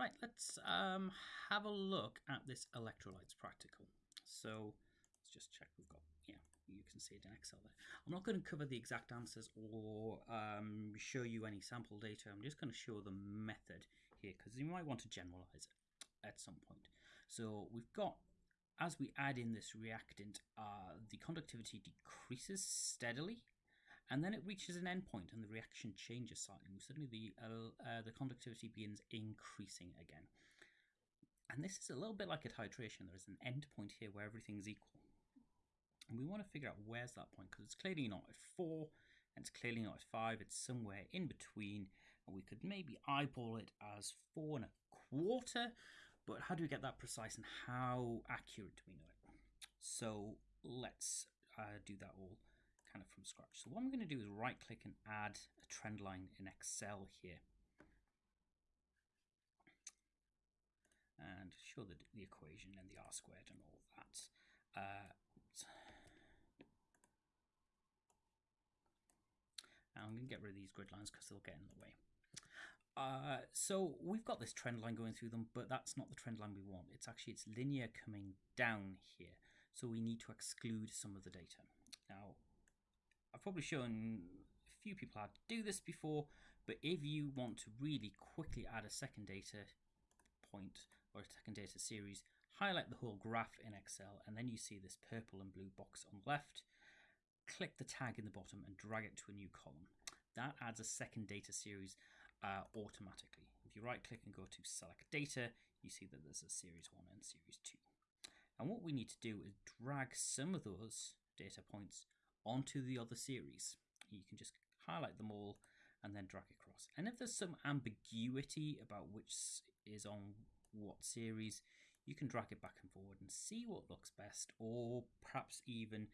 Right, let's um, have a look at this electrolytes practical. So let's just check we've got, yeah, you can see it in Excel there. I'm not going to cover the exact answers or um, show you any sample data. I'm just going to show the method here because you might want to generalize it at some point. So we've got, as we add in this reactant, uh, the conductivity decreases steadily and then it reaches an endpoint and the reaction changes slightly. Suddenly the, uh, uh, the conductivity begins increasing again. And this is a little bit like a titration. There is an endpoint here where everything's equal. And we want to figure out where's that point because it's clearly not at 4 and it's clearly not at 5. It's somewhere in between. And we could maybe eyeball it as 4 and a quarter. But how do we get that precise and how accurate do we know it? So let's uh, do that all kind of from scratch. So what I'm going to do is right click and add a trend line in Excel here. And show the, the equation and the R squared and all that. Uh, I'm going to get rid of these grid lines because they'll get in the way. Uh, so we've got this trend line going through them, but that's not the trend line we want. It's actually, it's linear coming down here. So we need to exclude some of the data. Now, I've probably shown a few people how to do this before, but if you want to really quickly add a second data point or a second data series, highlight the whole graph in Excel, and then you see this purple and blue box on the left. Click the tag in the bottom and drag it to a new column. That adds a second data series uh, automatically. If you right click and go to select data, you see that there's a series 1 and series 2. And what we need to do is drag some of those data points onto the other series. You can just highlight them all and then drag across. And if there's some ambiguity about which is on what series, you can drag it back and forward and see what looks best, or perhaps even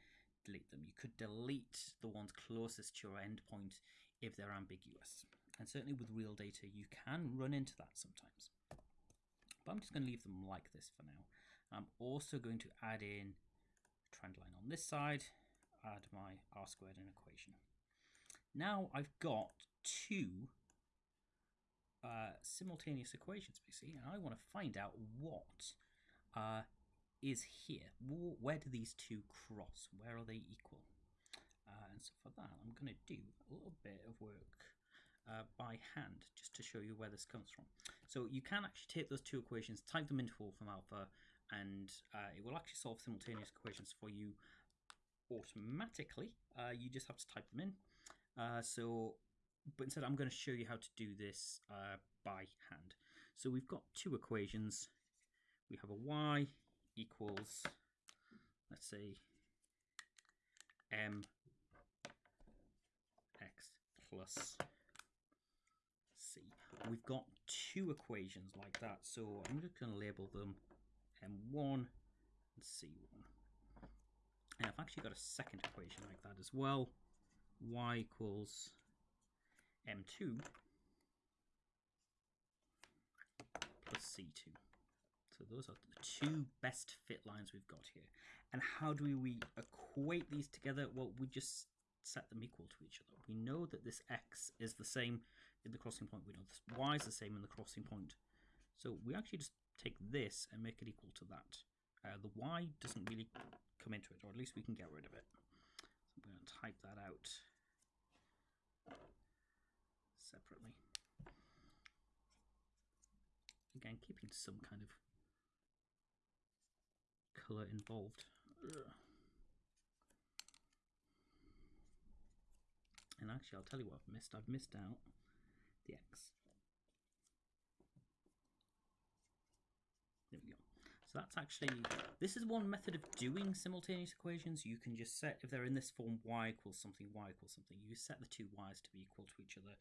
delete them. You could delete the ones closest to your endpoint if they're ambiguous. And certainly with real data, you can run into that sometimes. But I'm just going to leave them like this for now. I'm also going to add in a trend line on this side add my r squared in equation. Now I've got two uh, simultaneous equations basically, and I want to find out what uh, is here. Where do these two cross? Where are they equal? Uh, and so for that, I'm going to do a little bit of work uh, by hand just to show you where this comes from. So you can actually take those two equations, type them into Wolfram Alpha, and uh, it will actually solve simultaneous equations for you automatically. Uh, you just have to type them in. Uh, so, but instead I'm going to show you how to do this uh, by hand. So we've got two equations. We have a y equals, let's say, m x plus c. We've got two equations like that. So I'm just going to label them m1 and c1. And I've actually got a second equation like that as well. y equals m2 plus c2. So those are the two best fit lines we've got here. And how do we equate these together? Well, we just set them equal to each other. We know that this x is the same in the crossing point. We know this y is the same in the crossing point. So we actually just take this and make it equal to that. Uh, the y doesn't really come into it, or at least we can get rid of it. So I'm going to type that out separately. Again, keeping some kind of colour involved. Ugh. And actually, I'll tell you what I've missed. I've missed out the X. There we go. So that's actually, this is one method of doing simultaneous equations. You can just set, if they're in this form, y equals something, y equals something. You set the two y's to be equal to each other,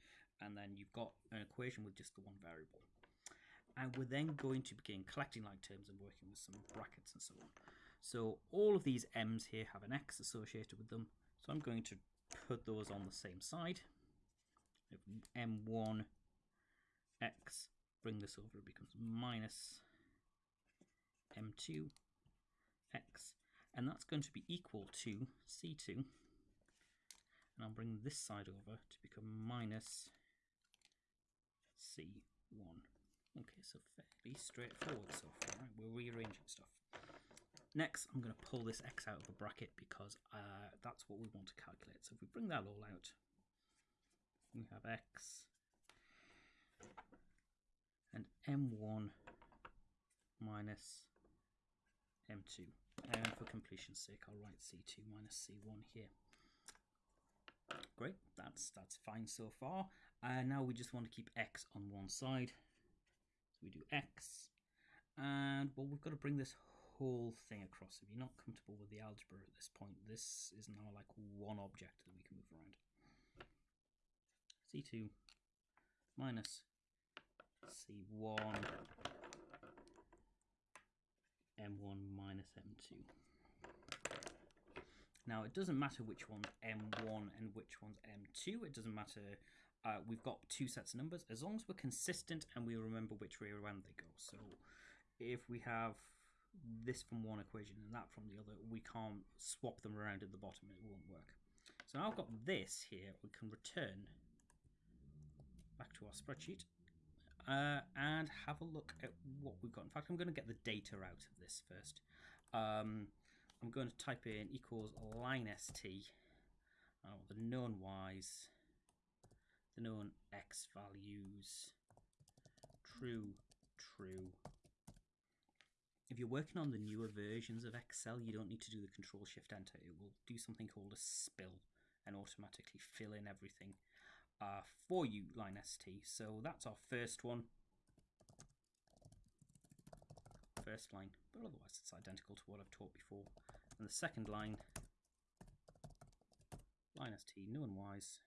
and then you've got an equation with just the one variable. And we're then going to begin collecting like terms and working with some brackets and so on. So all of these m's here have an x associated with them. So I'm going to put those on the same side. If m1 x, bring this over, it becomes minus m2 x and that's going to be equal to c2 and I'll bring this side over to become minus c1 Okay, so fairly straightforward so far. Right? We're rearranging stuff. Next, I'm going to pull this x out of the bracket because uh, that's what we want to calculate. So if we bring that all out, we have x and m1 minus m2. And for completion's sake, I'll write c2 minus c1 here. Great, that's that's fine so far. And uh, now we just want to keep x on one side. So we do x, and well, we've got to bring this whole thing across. If you're not comfortable with the algebra at this point, this is now like one object that we can move around. C2 minus C1 M1 minus M2. Now it doesn't matter which one's M1 and which one's M2, it doesn't matter, uh, we've got two sets of numbers, as long as we're consistent and we remember which way around they go. So if we have this from one equation and that from the other, we can't swap them around at the bottom, it won't work. So now I've got this here, we can return back to our spreadsheet uh, and have a look at what we've got. In fact, I'm going to get the data out of this first. Um, I'm going to type in equals LINEST, uh, the known y's, the known x values, true, true, if you're working on the newer versions of Excel, you don't need to do the Control Shift Enter. It will do something called a spill and automatically fill in everything uh, for you, LINEST. So that's our first one. First line, but otherwise it's identical to what I've taught before. And the second line, LINEST, known Y's.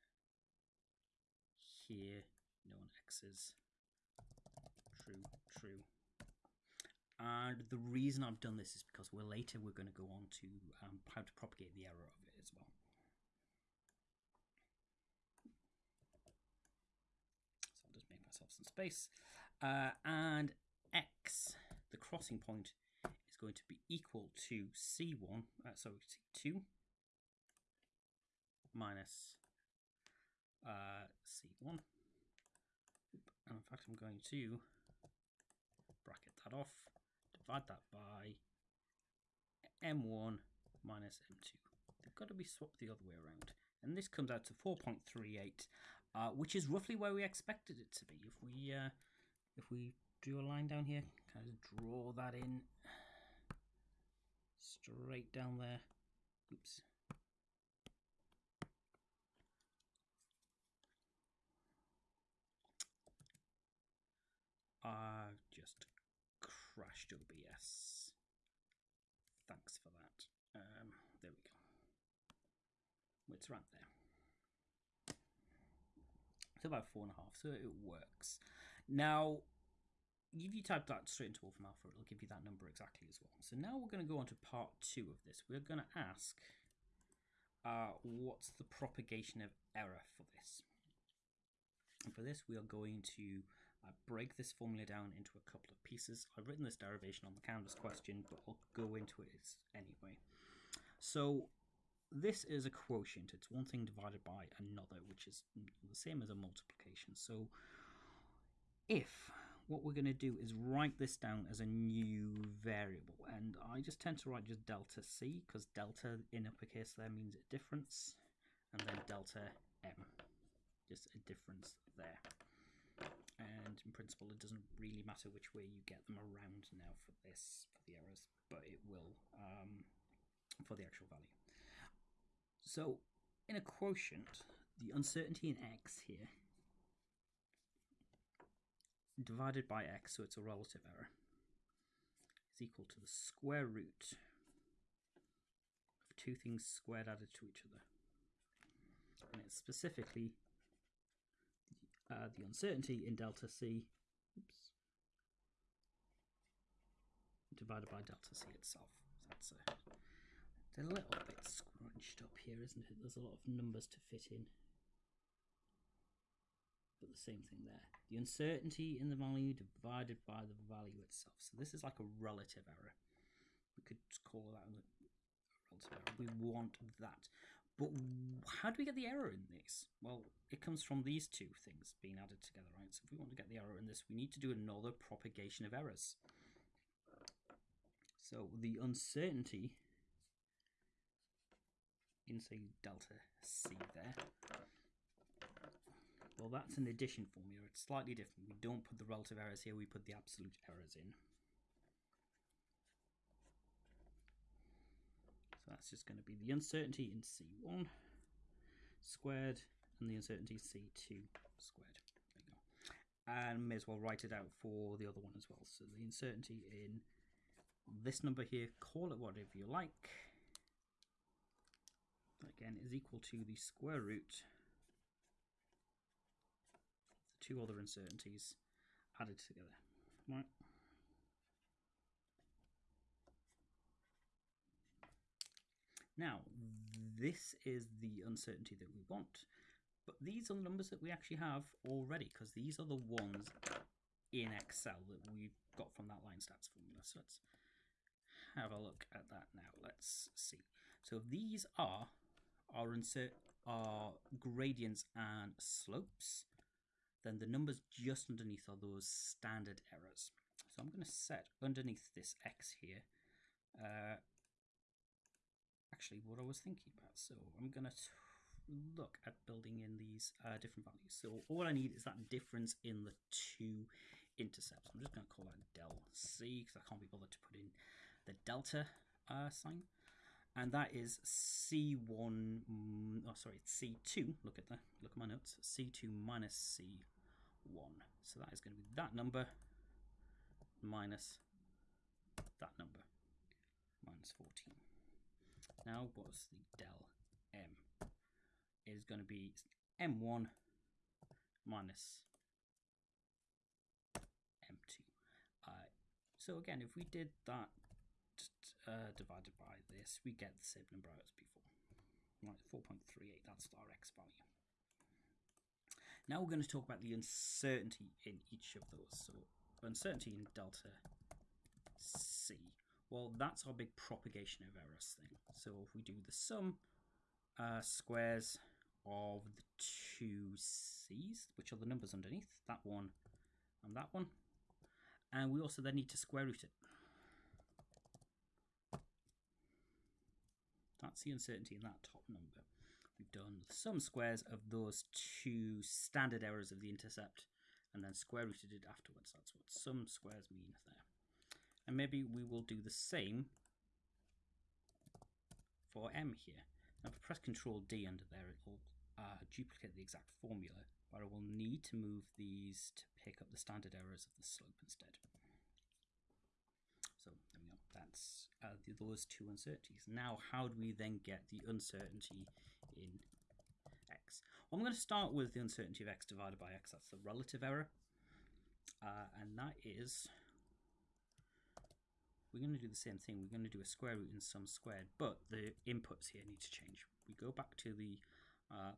Here, no known X's. True, true. And the reason I've done this is because we're later we're going to go on to um, how to propagate the error of it as well. So I'll just make myself some space. Uh, and x, the crossing point, is going to be equal to c1, uh, sorry, c2 minus uh, c1. And in fact, I'm going to bracket that off divide that by m1 minus m2. They've got to be swapped the other way around. And this comes out to 4.38, uh, which is roughly where we expected it to be. If we uh, if we drew a line down here, kind of draw that in straight down there. Oops. Uh, just crashed OBS. Thanks for that. Um, there we go. It's right there. It's about four and a half, so it works. Now, if you type that straight into Wolfram Alpha, it'll give you that number exactly as well. So now we're going to go on to part two of this. We're going to ask uh, what's the propagation of error for this. And for this, we are going to I break this formula down into a couple of pieces. I've written this derivation on the Canvas question, but I'll go into it anyway. So this is a quotient. It's one thing divided by another, which is the same as a multiplication. So if what we're going to do is write this down as a new variable, and I just tend to write just delta c, because delta in uppercase there means a difference, and then delta m, just a difference there and in principle it doesn't really matter which way you get them around now for this for the errors but it will um, for the actual value so in a quotient the uncertainty in x here divided by x so it's a relative error is equal to the square root of two things squared added to each other and it's specifically uh, the uncertainty in delta C oops, divided by delta C itself. So that's a, a little bit scrunched up here, isn't it? There's a lot of numbers to fit in. But the same thing there. The uncertainty in the value divided by the value itself. So this is like a relative error. We could call that a relative error. We want that. But how do we get the error in this? Well, it comes from these two things being added together, right? So if we want to get the error in this, we need to do another propagation of errors. So the uncertainty in, say, delta C there, well, that's an addition formula. It's slightly different. We don't put the relative errors here, we put the absolute errors in. So that's just going to be the uncertainty in C1 squared and the uncertainty C2 squared. There go. And may as well write it out for the other one as well. So the uncertainty in this number here, call it whatever you like, again is equal to the square root of the two other uncertainties added together. Right. Now, this is the uncertainty that we want, but these are the numbers that we actually have already because these are the ones in Excel that we've got from that line stats formula. So let's have a look at that now. Let's see. So these are our insert our gradients and slopes, then the numbers just underneath are those standard errors. So I'm going to set underneath this x here uh, actually what I was thinking about. So I'm going to look at building in these uh, different values. So all I need is that difference in the two intercepts. I'm just going to call that del C because I can't be bothered to put in the delta uh, sign. And that is C1, mm, oh sorry, C2, look at that, look at my notes, C2 minus C1. So that is going to be that number minus that number, minus 14. Now what's the del m? Is going to be m1 minus m2. Uh, so again, if we did that uh, divided by this, we get the same number as before. Right, 4.38, that's our x value. Now we're going to talk about the uncertainty in each of those. So uncertainty in delta C. Well, that's our big propagation of errors thing. So if we do the sum uh, squares of the two C's, which are the numbers underneath, that one and that one, and we also then need to square root it. That's the uncertainty in that top number. We've done sum squares of those two standard errors of the intercept and then square rooted it afterwards. That's what sum squares mean there. And maybe we will do the same for m here. Now if I press Control D under there, it will uh, duplicate the exact formula, but I will need to move these to pick up the standard errors of the slope instead. So there we go. That's uh, those two uncertainties. Now, how do we then get the uncertainty in x? Well, I'm going to start with the uncertainty of x divided by x. That's the relative error. Uh, and that is, we're going to do the same thing. We're going to do a square root in sum squared, but the inputs here need to change. We go back to the uh,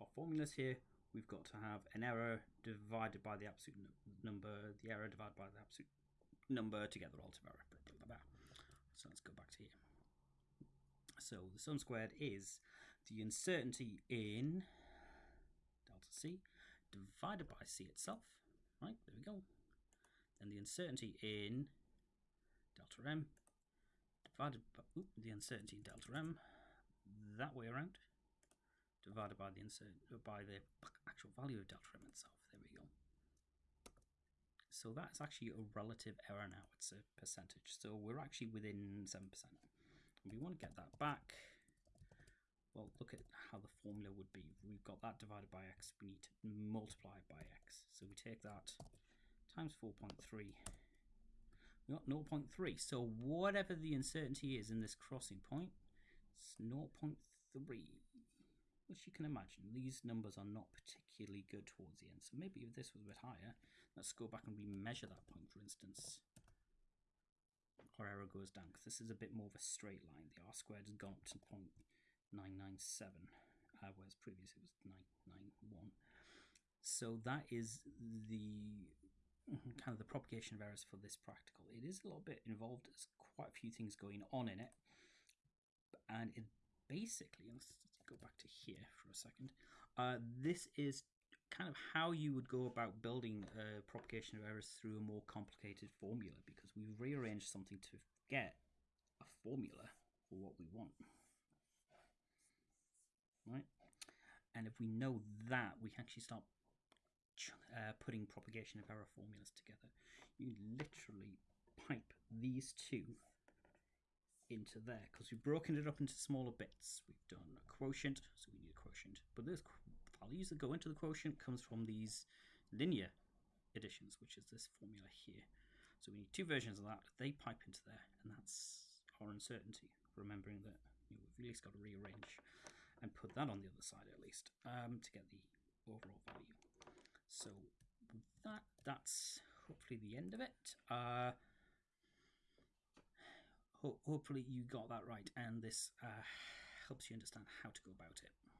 our formulas here we've got to have an error divided by the absolute number, the error divided by the absolute number to get the relative error. Blah, blah, blah, so let's go back to here. So the sum squared is the uncertainty in delta C divided by C itself. Right, there we go. Then the uncertainty in delta M divided by oops, the uncertainty in delta M that way around divided by the insert by the actual value of delta m itself. There we go. So that's actually a relative error now. It's a percentage. So we're actually within 7%. And we want to get that back. Well, look at how the formula would be. We've got that divided by x. We need to multiply it by x. So we take that times 4.3. We got 0.3. So whatever the uncertainty is in this crossing point, it's 0.3 which you can imagine, these numbers are not particularly good towards the end. So maybe if this was a bit higher, let's go back and remeasure that point, for instance. Our error goes down, because this is a bit more of a straight line. The r squared has gone up to 0.997, uh, whereas previously it was 991. So that is the mm-hmm, kind of the propagation of errors for this practical. It is a little bit involved. There's quite a few things going on in it. and it basically go back to here for a second. Uh, this is kind of how you would go about building a propagation of errors through a more complicated formula because we've rearranged something to get a formula for what we want. Right? And if we know that, we can actually start uh, putting propagation of error formulas together. You literally pipe these two into there because we've broken it up into smaller bits. We've done a quotient, so we need a quotient. But those values that go into the quotient comes from these linear additions, which is this formula here. So we need two versions of that. They pipe into there, and that's our uncertainty. Remembering that you know, we've at least got to rearrange and put that on the other side at least um, to get the overall value. So that that's hopefully the end of it. Uh, ho hopefully you got that right, and this uh, helps you understand how to go about it.